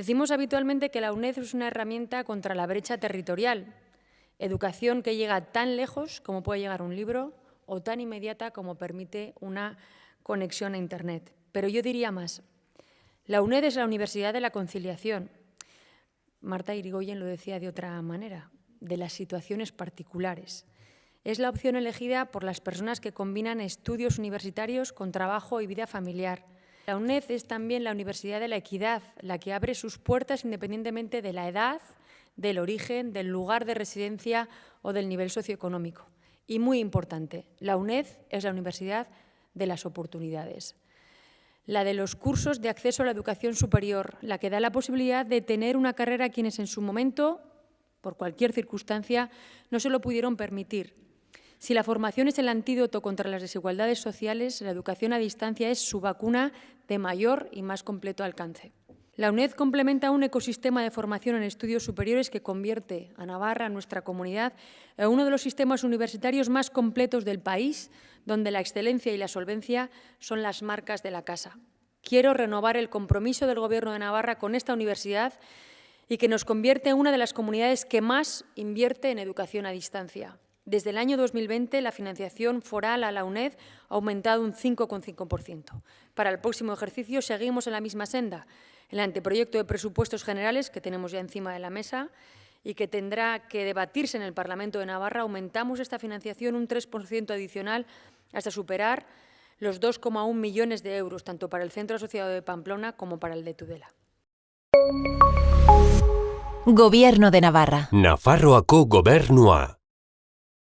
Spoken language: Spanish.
Decimos habitualmente que la UNED es una herramienta contra la brecha territorial, educación que llega tan lejos como puede llegar un libro o tan inmediata como permite una conexión a Internet. Pero yo diría más, la UNED es la Universidad de la Conciliación. Marta Irigoyen lo decía de otra manera, de las situaciones particulares. Es la opción elegida por las personas que combinan estudios universitarios con trabajo y vida familiar. La UNED es también la Universidad de la Equidad, la que abre sus puertas independientemente de la edad, del origen, del lugar de residencia o del nivel socioeconómico. Y muy importante, la UNED es la Universidad de las Oportunidades la de los cursos de acceso a la educación superior, la que da la posibilidad de tener una carrera a quienes en su momento, por cualquier circunstancia, no se lo pudieron permitir. Si la formación es el antídoto contra las desigualdades sociales, la educación a distancia es su vacuna de mayor y más completo alcance. La UNED complementa un ecosistema de formación en estudios superiores que convierte a Navarra, nuestra comunidad, en uno de los sistemas universitarios más completos del país, donde la excelencia y la solvencia son las marcas de la casa. Quiero renovar el compromiso del Gobierno de Navarra con esta universidad y que nos convierte en una de las comunidades que más invierte en educación a distancia. Desde el año 2020, la financiación foral a la UNED ha aumentado un 5,5%. Para el próximo ejercicio seguimos en la misma senda. El anteproyecto de presupuestos generales que tenemos ya encima de la mesa y que tendrá que debatirse en el Parlamento de Navarra, aumentamos esta financiación un 3% adicional hasta superar los 2,1 millones de euros, tanto para el Centro Asociado de Pamplona como para el de Tudela. Gobierno de Navarra. Nafarroako gobernua.